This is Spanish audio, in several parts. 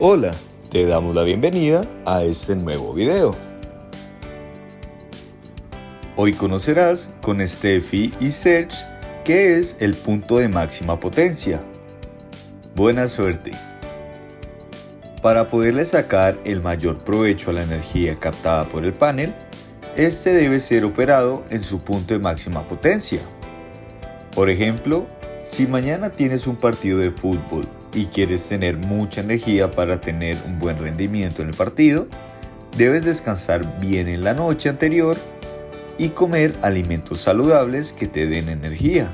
Hola, te damos la bienvenida a este nuevo video. Hoy conocerás con Steffi y Serge qué es el punto de máxima potencia. Buena suerte. Para poderle sacar el mayor provecho a la energía captada por el panel, este debe ser operado en su punto de máxima potencia. Por ejemplo, si mañana tienes un partido de fútbol y quieres tener mucha energía para tener un buen rendimiento en el partido, debes descansar bien en la noche anterior y comer alimentos saludables que te den energía.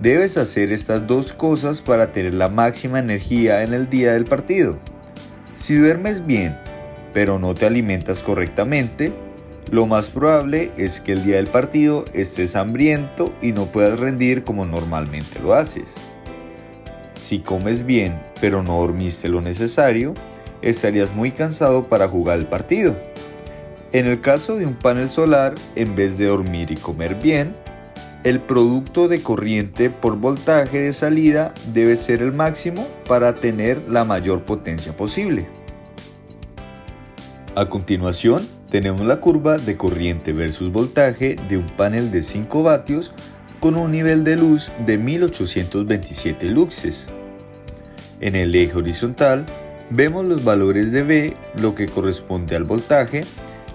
Debes hacer estas dos cosas para tener la máxima energía en el día del partido. Si duermes bien, pero no te alimentas correctamente, lo más probable es que el día del partido estés hambriento y no puedas rendir como normalmente lo haces. Si comes bien pero no dormiste lo necesario, estarías muy cansado para jugar el partido. En el caso de un panel solar, en vez de dormir y comer bien, el producto de corriente por voltaje de salida debe ser el máximo para tener la mayor potencia posible. A continuación, tenemos la curva de corriente versus voltaje de un panel de 5 vatios con un nivel de luz de 1827 luxes. En el eje horizontal vemos los valores de V, lo que corresponde al voltaje,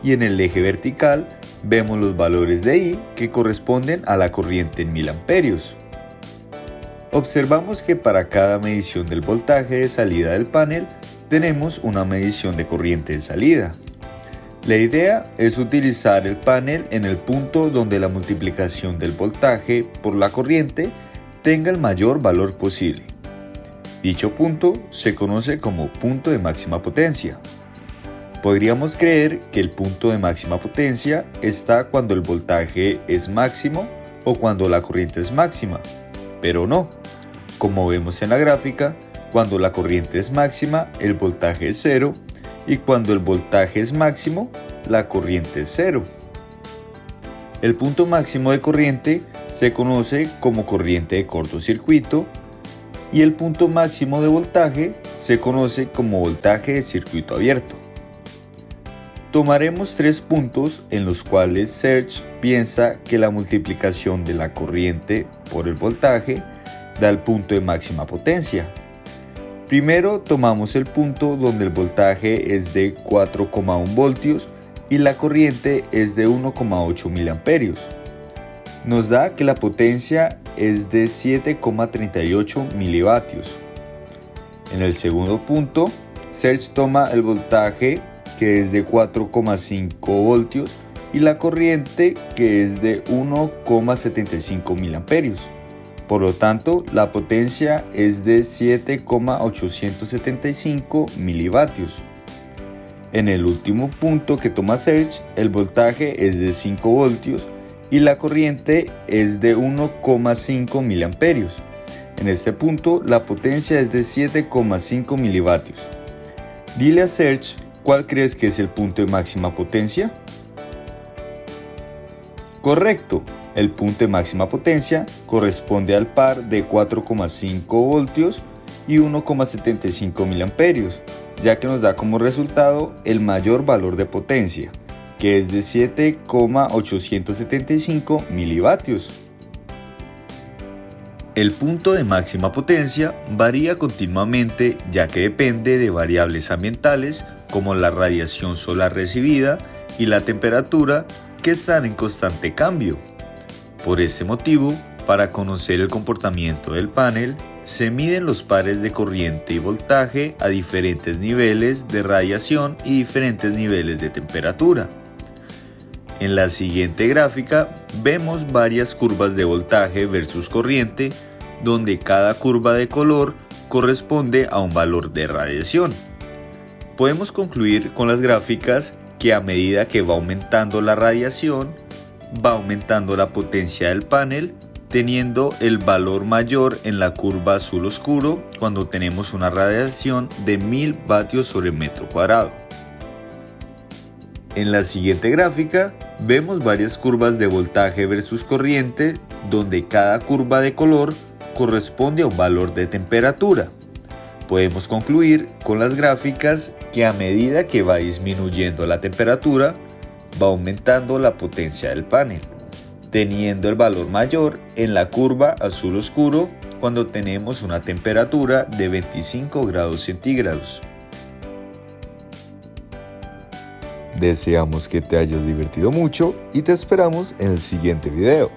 y en el eje vertical vemos los valores de I, que corresponden a la corriente en mil amperios. Observamos que para cada medición del voltaje de salida del panel tenemos una medición de corriente de salida. La idea es utilizar el panel en el punto donde la multiplicación del voltaje por la corriente tenga el mayor valor posible. Dicho punto se conoce como punto de máxima potencia. Podríamos creer que el punto de máxima potencia está cuando el voltaje es máximo o cuando la corriente es máxima, pero no. Como vemos en la gráfica, cuando la corriente es máxima, el voltaje es cero y cuando el voltaje es máximo, la corriente es cero. El punto máximo de corriente se conoce como corriente de cortocircuito y el punto máximo de voltaje se conoce como voltaje de circuito abierto. Tomaremos tres puntos en los cuales Serge piensa que la multiplicación de la corriente por el voltaje da el punto de máxima potencia. Primero tomamos el punto donde el voltaje es de 4,1 voltios y la corriente es de 1,8 miliamperios. Nos da que la potencia es de 7,38 milivatios. En el segundo punto, Serge toma el voltaje que es de 4,5 voltios y la corriente que es de 1,75 miliamperios. Por lo tanto, la potencia es de 7,875 milivatios. En el último punto que toma Serge, el voltaje es de 5 voltios y la corriente es de 1,5 miliamperios. En este punto, la potencia es de 7,5 milivatios. Dile a Serge cuál crees que es el punto de máxima potencia. Correcto, el punto de máxima potencia corresponde al par de 4,5 voltios y 1,75 miliamperios, ya que nos da como resultado el mayor valor de potencia, que es de 7,875 milivatios. El punto de máxima potencia varía continuamente ya que depende de variables ambientales como la radiación solar recibida y la temperatura que están en constante cambio. Por este motivo, para conocer el comportamiento del panel, se miden los pares de corriente y voltaje a diferentes niveles de radiación y diferentes niveles de temperatura. En la siguiente gráfica vemos varias curvas de voltaje versus corriente, donde cada curva de color corresponde a un valor de radiación. Podemos concluir con las gráficas que a medida que va aumentando la radiación, va aumentando la potencia del panel teniendo el valor mayor en la curva azul oscuro cuando tenemos una radiación de 1000 vatios sobre metro cuadrado. En la siguiente gráfica vemos varias curvas de voltaje versus corriente donde cada curva de color corresponde a un valor de temperatura. Podemos concluir con las gráficas que a medida que va disminuyendo la temperatura, va aumentando la potencia del panel, teniendo el valor mayor en la curva azul oscuro cuando tenemos una temperatura de 25 grados centígrados. Deseamos que te hayas divertido mucho y te esperamos en el siguiente video.